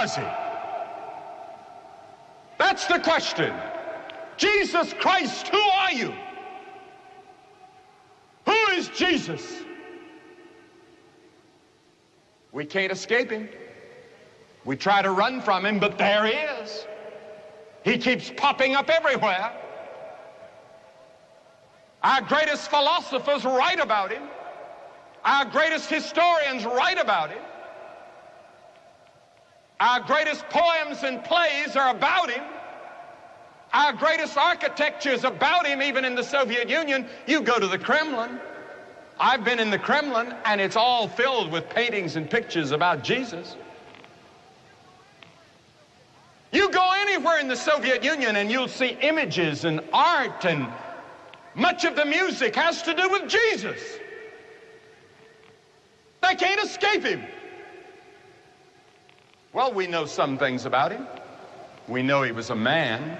was he? That's the question. Jesus Christ, who are you? Who is Jesus? We can't escape him. We try to run from him, but there he is. He keeps popping up everywhere. Our greatest philosophers write about him. Our greatest historians write about him. Our greatest poems and plays are about him. Our greatest architecture is about him, even in the Soviet Union. You go to the Kremlin. I've been in the Kremlin, and it's all filled with paintings and pictures about Jesus. You go anywhere in the Soviet Union and you'll see images and art and much of the music has to do with Jesus. They can't escape him. Well, we know some things about him. We know he was a man.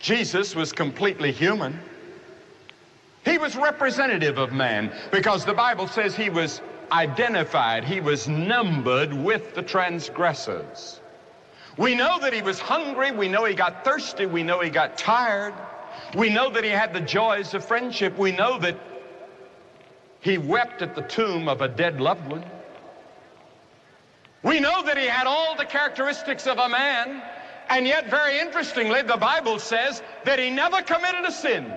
Jesus was completely human. He was representative of man because the Bible says he was identified, he was numbered with the transgressors. We know that he was hungry, we know he got thirsty, we know he got tired, we know that he had the joys of friendship, we know that he wept at the tomb of a dead loved one. We know that he had all the characteristics of a man, and yet, very interestingly, the Bible says that he never committed a sin.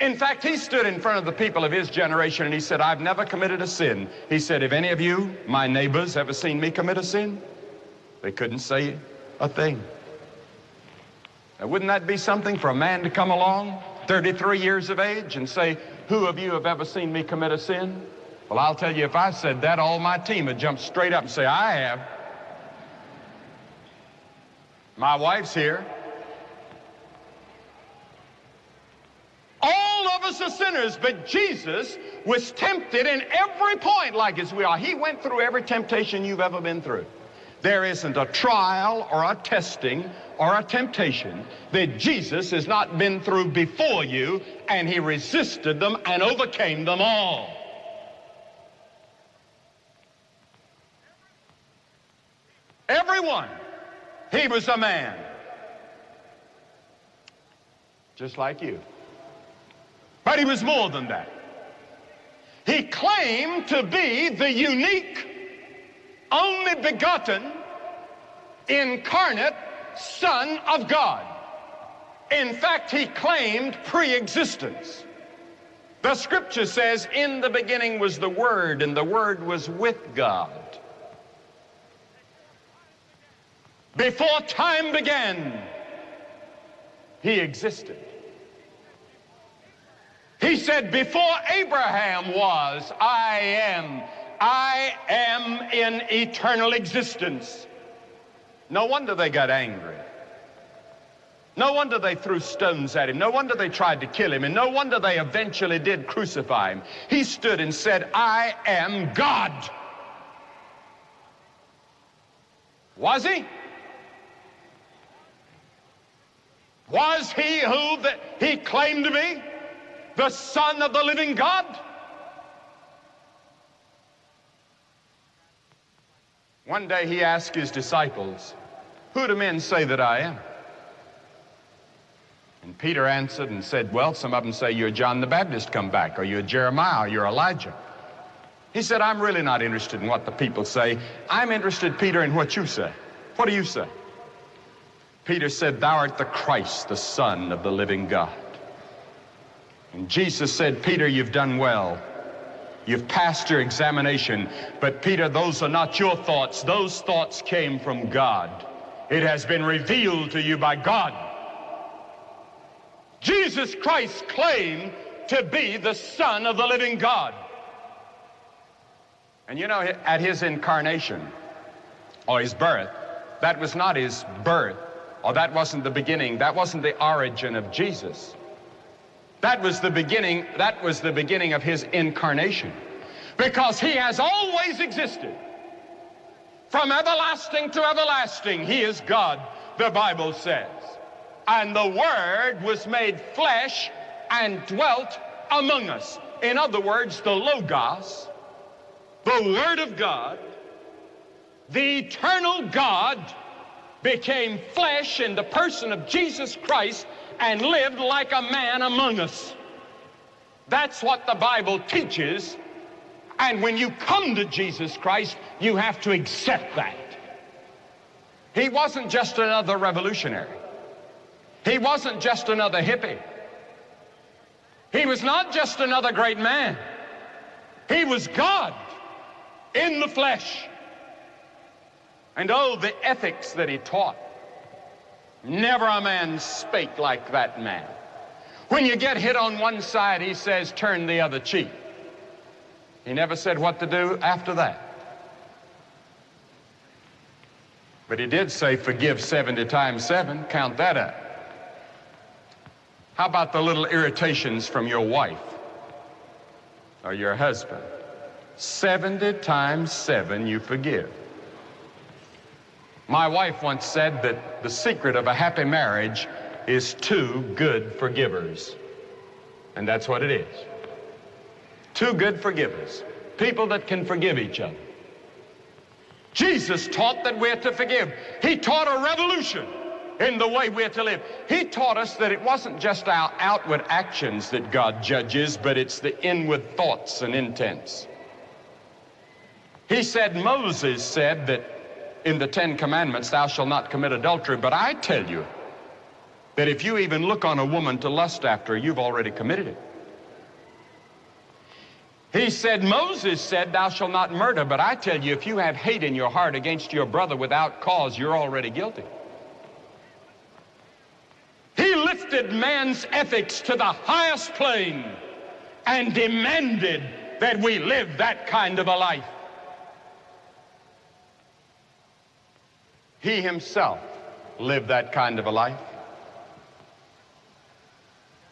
In fact, he stood in front of the people of his generation and he said, I've never committed a sin. He said, Have any of you, my neighbors, ever seen me commit a sin? They couldn't say a thing. Now, wouldn't that be something for a man to come along, 33 years of age, and say, Who of you have ever seen me commit a sin? Well, I'll tell you, if I said that, all my team would jump straight up and say, I have. My wife's here. All of us are sinners, but Jesus was tempted in every point like as we are. He went through every temptation you've ever been through. There isn't a trial or a testing or a temptation that Jesus has not been through before you, and he resisted them and overcame them all. Everyone. He was a man. Just like you. But he was more than that. He claimed to be the unique, only begotten, incarnate Son of God. In fact, he claimed pre-existence. The scripture says, in the beginning was the Word, and the Word was with God. Before time began, he existed. He said, Before Abraham was, I am. I am in eternal existence. No wonder they got angry. No wonder they threw stones at him. No wonder they tried to kill him. And no wonder they eventually did crucify him. He stood and said, I am God. Was he? Was he who that he claimed to be? The Son of the living God? One day he asked his disciples, Who do men say that I am? And Peter answered and said, Well, some of them say you're John the Baptist come back, or you're Jeremiah, or you're Elijah. He said, I'm really not interested in what the people say. I'm interested, Peter, in what you say. What do you say? Peter said, Thou art the Christ, the Son of the living God. And Jesus said, Peter, you've done well. You've passed your examination. But Peter, those are not your thoughts. Those thoughts came from God. It has been revealed to you by God. Jesus Christ claimed to be the Son of the living God. And you know, at his incarnation, or his birth, that was not his birth, or that wasn't the beginning, that wasn't the origin of Jesus. That was the beginning, that was the beginning of his incarnation. Because he has always existed. From everlasting to everlasting, he is God, the Bible says. And the Word was made flesh and dwelt among us. In other words, the Logos, the Word of God, the eternal God became flesh in the person of Jesus Christ and lived like a man among us. That's what the Bible teaches. And when you come to Jesus Christ, you have to accept that. He wasn't just another revolutionary. He wasn't just another hippie. He was not just another great man. He was God in the flesh. And oh, the ethics that he taught. Never a man spake like that man. When you get hit on one side, he says, turn the other cheek. He never said what to do after that. But he did say, forgive 70 times 7, count that up. How about the little irritations from your wife or your husband? 70 times 7 you forgive. My wife once said that the secret of a happy marriage is two good forgivers. And that's what it is. Two good forgivers. People that can forgive each other. Jesus taught that we're to forgive. He taught a revolution in the way we're to live. He taught us that it wasn't just our outward actions that God judges, but it's the inward thoughts and intents. He said, Moses said that in the Ten Commandments, thou shalt not commit adultery. But I tell you that if you even look on a woman to lust after you've already committed it. He said, Moses said, Thou shalt not murder. But I tell you, if you have hate in your heart against your brother without cause, you're already guilty. He lifted man's ethics to the highest plane and demanded that we live that kind of a life. He himself lived that kind of a life.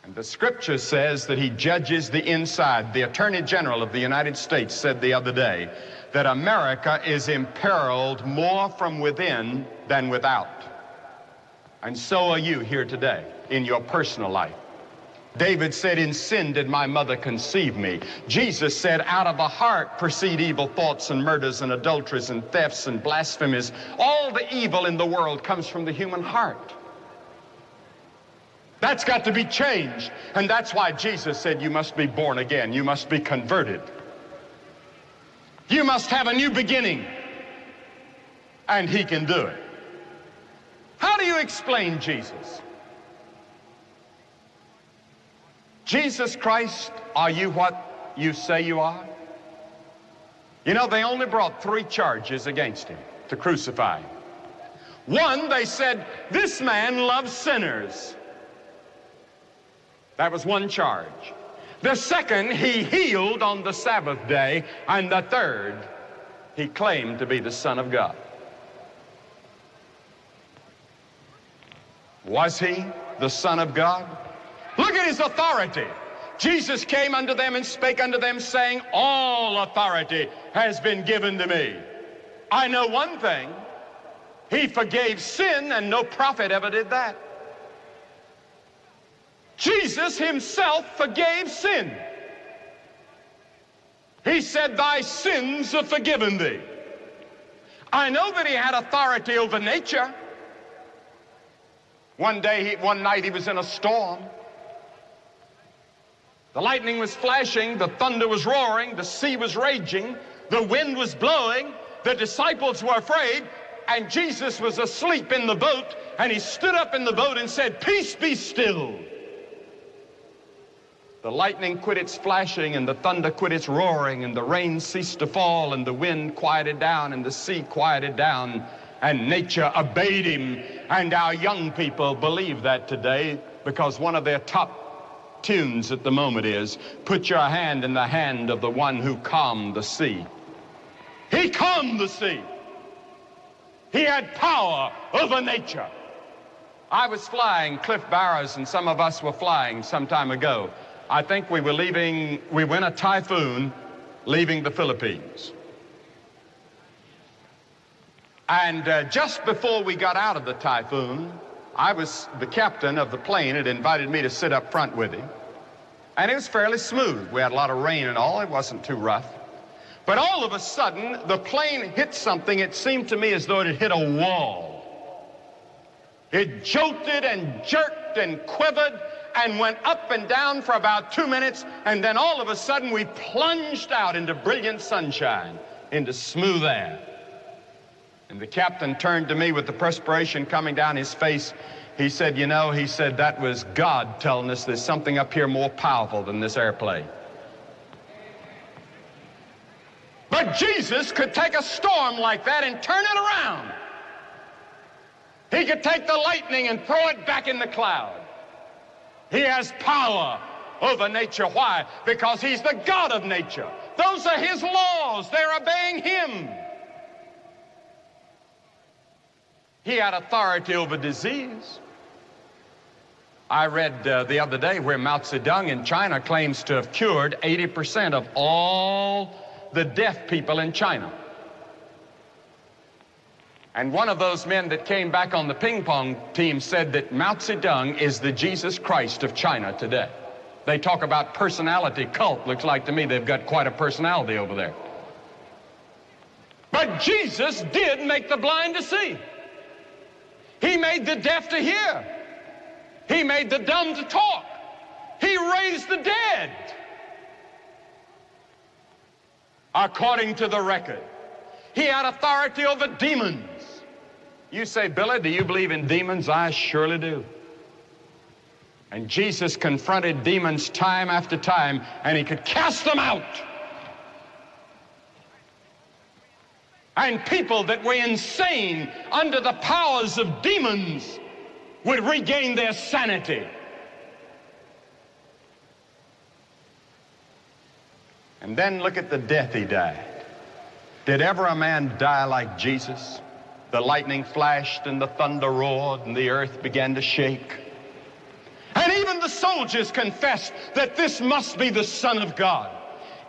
And the scripture says that he judges the inside. The Attorney General of the United States said the other day that America is imperiled more from within than without. And so are you here today in your personal life. David said, In sin did my mother conceive me. Jesus said, Out of the heart proceed evil thoughts and murders and adulteries and thefts and blasphemies. All the evil in the world comes from the human heart. That's got to be changed. And that's why Jesus said, You must be born again. You must be converted. You must have a new beginning. And He can do it. How do you explain Jesus? Jesus Christ, are you what you say you are? You know, they only brought three charges against him to crucify him. One, they said, this man loves sinners. That was one charge. The second, he healed on the Sabbath day. And the third, he claimed to be the Son of God. Was he the Son of God? His authority. Jesus came unto them and spake unto them, saying, All authority has been given to me. I know one thing. He forgave sin, and no prophet ever did that. Jesus himself forgave sin. He said, Thy sins are forgiven thee. I know that he had authority over nature. One day, he, one night, he was in a storm. The lightning was flashing, the thunder was roaring, the sea was raging, the wind was blowing, the disciples were afraid, and Jesus was asleep in the boat, and he stood up in the boat and said, Peace be still. The lightning quit its flashing, and the thunder quit its roaring, and the rain ceased to fall, and the wind quieted down, and the sea quieted down, and nature obeyed him. And our young people believe that today because one of their top tunes at the moment is put your hand in the hand of the one who calmed the sea. He calmed the sea. He had power over nature. I was flying, Cliff Barrows and some of us were flying some time ago. I think we were leaving, we went a typhoon leaving the Philippines. And uh, just before we got out of the typhoon, I was, the captain of the plane had invited me to sit up front with him. And it was fairly smooth. We had a lot of rain and all. It wasn't too rough. But all of a sudden, the plane hit something. It seemed to me as though it had hit a wall. It jolted and jerked and quivered and went up and down for about two minutes, and then all of a sudden we plunged out into brilliant sunshine, into smooth air. And the captain turned to me with the perspiration coming down his face. He said, You know, he said, that was God telling us there's something up here more powerful than this airplane. But Jesus could take a storm like that and turn it around. He could take the lightning and throw it back in the cloud. He has power over nature. Why? Because he's the God of nature. Those are his laws. They're obeying him. He had authority over disease. I read uh, the other day where Mao Zedong in China claims to have cured 80% of all the deaf people in China. And one of those men that came back on the ping pong team said that Mao Zedong is the Jesus Christ of China today. They talk about personality cult. Looks like to me they've got quite a personality over there. But Jesus did make the blind to see. He made the deaf to hear. He made the dumb to talk. He raised the dead according to the record. He had authority over demons. You say, Billy, do you believe in demons? I surely do. And Jesus confronted demons time after time, and he could cast them out. And people that were insane under the powers of demons would regain their sanity. And then look at the death he died. Did ever a man die like Jesus? The lightning flashed and the thunder roared and the earth began to shake. And even the soldiers confessed that this must be the Son of God.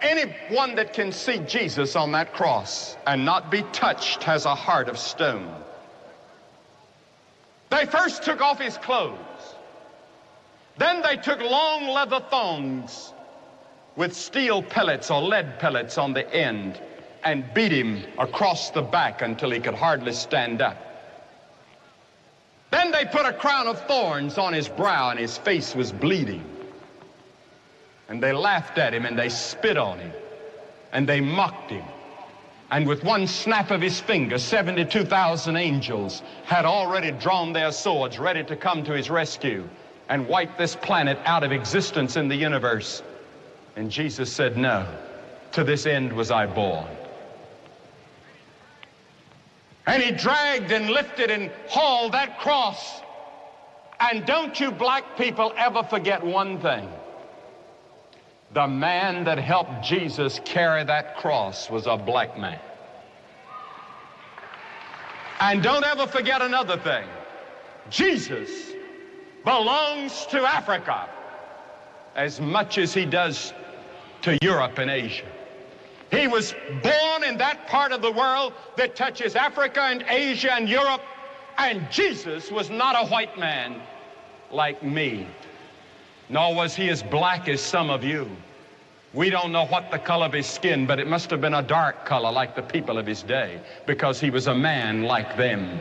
Anyone that can see Jesus on that cross and not be touched has a heart of stone. They first took off his clothes. Then they took long leather thongs with steel pellets or lead pellets on the end and beat him across the back until he could hardly stand up. Then they put a crown of thorns on his brow and his face was bleeding. And they laughed at him and they spit on him and they mocked him. And with one snap of his finger, 72,000 angels had already drawn their swords ready to come to his rescue and wipe this planet out of existence in the universe. And Jesus said, No, to this end was I born. And he dragged and lifted and hauled that cross. And don't you black people ever forget one thing. The man that helped Jesus carry that cross was a black man. And don't ever forget another thing. Jesus belongs to Africa as much as he does to Europe and Asia. He was born in that part of the world that touches Africa and Asia and Europe, and Jesus was not a white man like me, nor was he as black as some of you. We don't know what the color of his skin, but it must have been a dark color like the people of his day, because he was a man like them.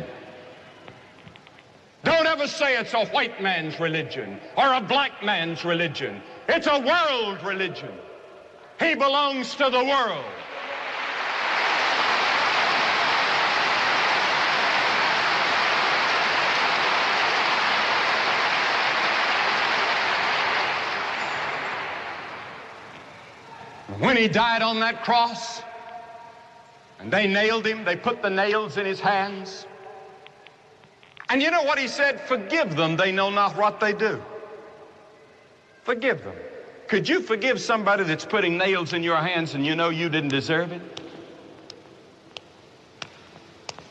Don't ever say it's a white man's religion or a black man's religion. It's a world religion. He belongs to the world. When he died on that cross, and they nailed him, they put the nails in his hands. And you know what he said? Forgive them, they know not what they do. Forgive them. Could you forgive somebody that's putting nails in your hands and you know you didn't deserve it?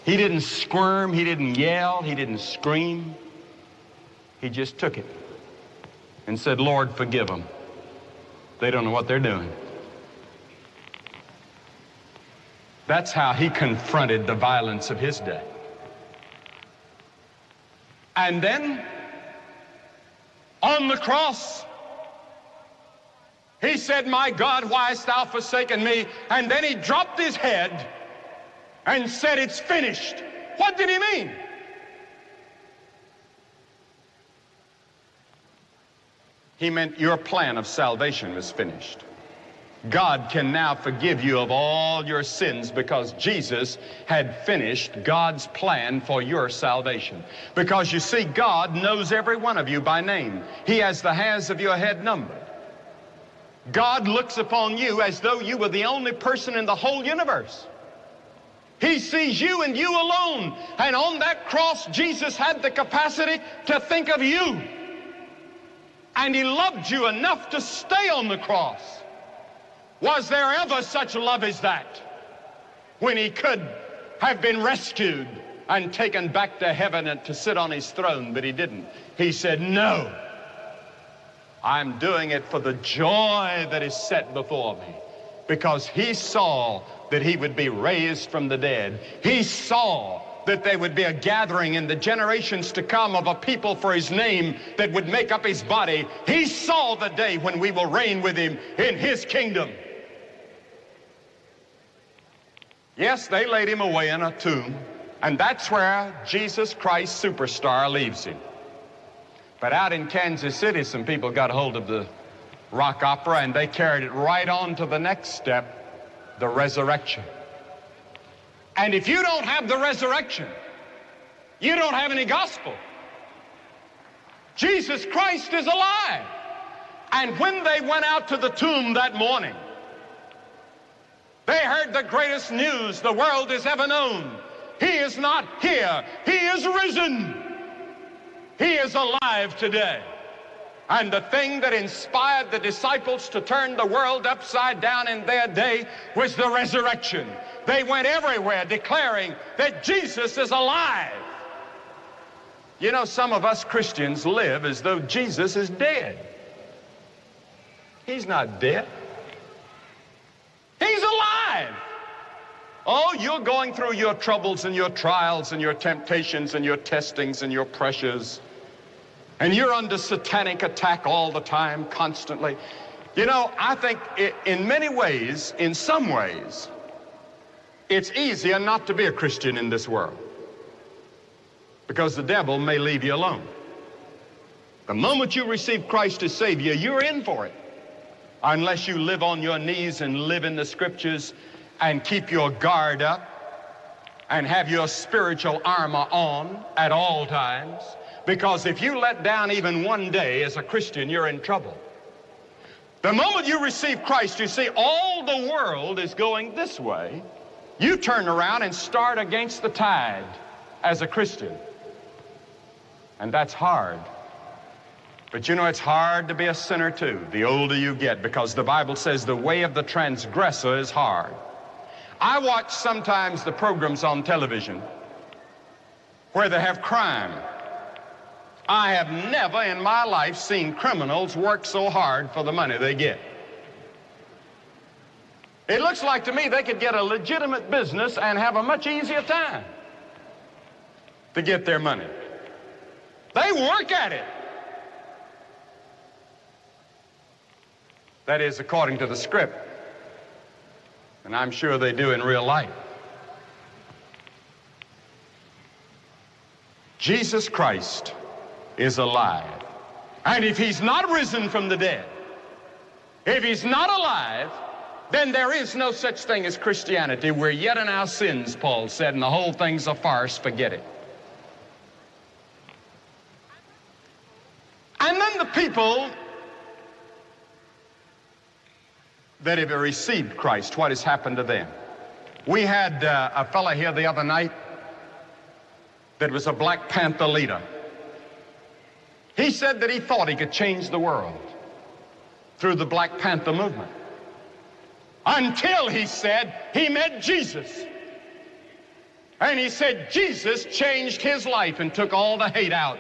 He didn't squirm, he didn't yell, he didn't scream. He just took it and said, Lord, forgive them. They don't know what they're doing. That's how he confronted the violence of his day. And then on the cross, He said, My God, why hast thou forsaken me? And then he dropped his head and said, It's finished. What did he mean? He meant your plan of salvation was finished. God can now forgive you of all your sins because Jesus had finished God's plan for your salvation. Because you see, God knows every one of you by name. He has the hairs of your head numbered. God looks upon you as though you were the only person in the whole universe. He sees you and you alone. And on that cross, Jesus had the capacity to think of you. And He loved you enough to stay on the cross. Was there ever such love as that? When He could have been rescued and taken back to heaven and to sit on His throne, but He didn't. He said, No. I'm doing it for the joy that is set before me because he saw that he would be raised from the dead. He saw that there would be a gathering in the generations to come of a people for his name that would make up his body. He saw the day when we will reign with him in his kingdom. Yes, they laid him away in a tomb, and that's where Jesus Christ Superstar leaves him. But out in Kansas City, some people got hold of the rock opera and they carried it right on to the next step, the resurrection. And if you don't have the resurrection, you don't have any gospel. Jesus Christ is alive. And when they went out to the tomb that morning, they heard the greatest news the world has ever known. He is not here. He is risen. He is alive today. And the thing that inspired the disciples to turn the world upside down in their day was the resurrection. They went everywhere declaring that Jesus is alive. You know, some of us Christians live as though Jesus is dead. He's not dead. He's alive. Oh, you're going through your troubles and your trials and your temptations and your testings and your pressures and you're under satanic attack all the time, constantly. You know, I think it, in many ways, in some ways, it's easier not to be a Christian in this world because the devil may leave you alone. The moment you receive Christ as Savior, you're in for it. Unless you live on your knees and live in the scriptures and keep your guard up and have your spiritual armor on at all times because if you let down even one day as a Christian, you're in trouble. The moment you receive Christ, you see all the world is going this way. You turn around and start against the tide as a Christian. And that's hard. But you know, it's hard to be a sinner too, the older you get, because the Bible says the way of the transgressor is hard. I watch sometimes the programs on television where they have crime I have never in my life seen criminals work so hard for the money they get. It looks like to me they could get a legitimate business and have a much easier time to get their money. They work at it. That is according to the script. And I'm sure they do in real life. Jesus Christ is alive. And if he's not risen from the dead, if he's not alive, then there is no such thing as Christianity. We're yet in our sins, Paul said, and the whole thing's a farce. Forget it. And then the people that have received Christ, what has happened to them? We had uh, a fellow here the other night that was a Black Panther leader. He said that he thought he could change the world through the Black Panther movement. Until, he said, he met Jesus. And he said Jesus changed his life and took all the hate out.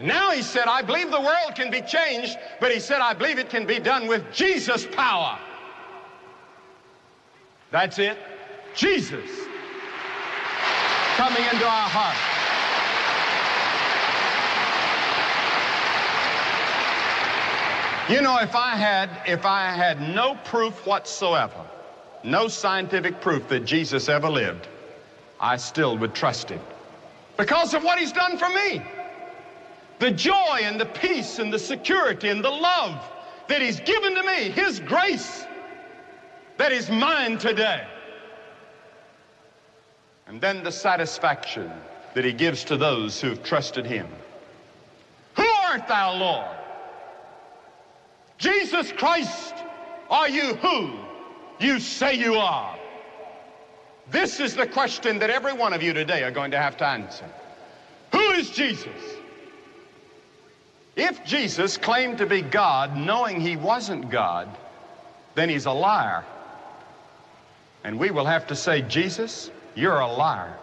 Now he said, I believe the world can be changed, but he said, I believe it can be done with Jesus' power. That's it. Jesus coming into our heart. You know, if I had if I had no proof whatsoever, no scientific proof that Jesus ever lived, I still would trust him. Because of what he's done for me. The joy and the peace and the security and the love that he's given to me, his grace that is mine today. And then the satisfaction that he gives to those who have trusted him. Who art thou, Lord? Jesus Christ, are you who you say you are? This is the question that every one of you today are going to have to answer. Who is Jesus? If Jesus claimed to be God knowing he wasn't God, then he's a liar. And we will have to say, Jesus, you're a liar.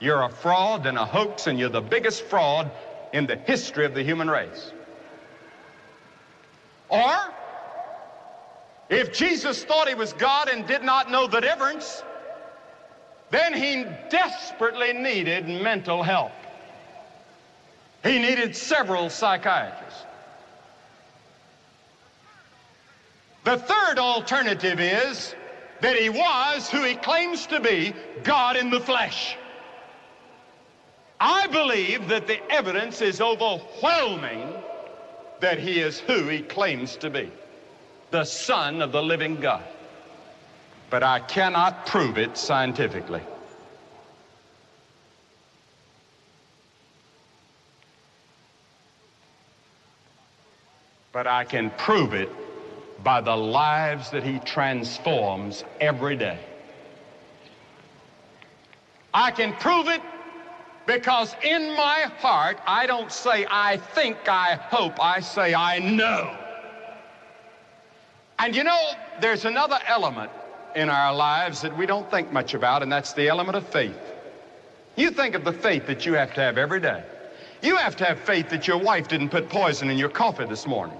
You're a fraud and a hoax, and you're the biggest fraud in the history of the human race. Or, if Jesus thought he was God and did not know the difference, then he desperately needed mental help. He needed several psychiatrists. The third alternative is that he was who he claims to be, God in the flesh. I believe that the evidence is overwhelming that he is who he claims to be, the Son of the living God. But I cannot prove it scientifically. But I can prove it by the lives that he transforms every day. I can prove it because in my heart, I don't say I think, I hope, I say I know. And you know, there's another element in our lives that we don't think much about, and that's the element of faith. You think of the faith that you have to have every day. You have to have faith that your wife didn't put poison in your coffee this morning.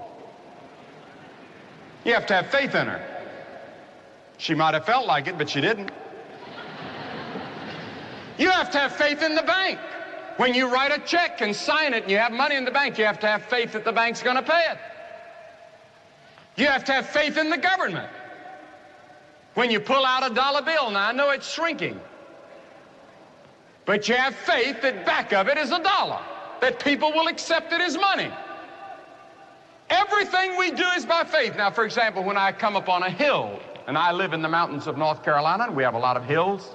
You have to have faith in her. She might have felt like it, but she didn't. You have to have faith in the bank. When you write a check and sign it and you have money in the bank, you have to have faith that the bank's going to pay it. You have to have faith in the government. When you pull out a dollar bill, now I know it's shrinking, but you have faith that back of it is a dollar, that people will accept it as money. Everything we do is by faith. Now, for example, when I come up on a hill, and I live in the mountains of North Carolina, and we have a lot of hills,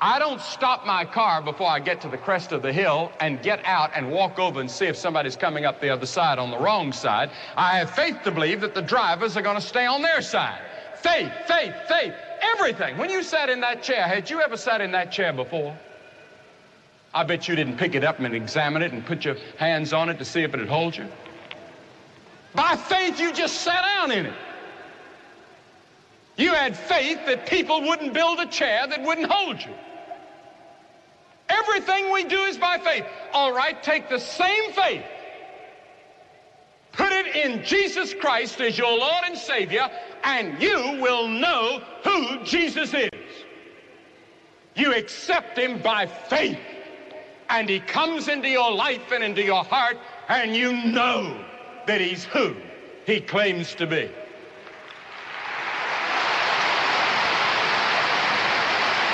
I don't stop my car before I get to the crest of the hill and get out and walk over and see if somebody's coming up the other side on the wrong side. I have faith to believe that the drivers are going to stay on their side. Faith, faith, faith, everything. When you sat in that chair, had you ever sat in that chair before? I bet you didn't pick it up and examine it and put your hands on it to see if it'd hold you. By faith, you just sat down in it. You had faith that people wouldn't build a chair that wouldn't hold you. Everything we do is by faith. All right, take the same faith, put it in Jesus Christ as your Lord and Savior, and you will know who Jesus is. You accept Him by faith, and He comes into your life and into your heart, and you know that He's who He claims to be.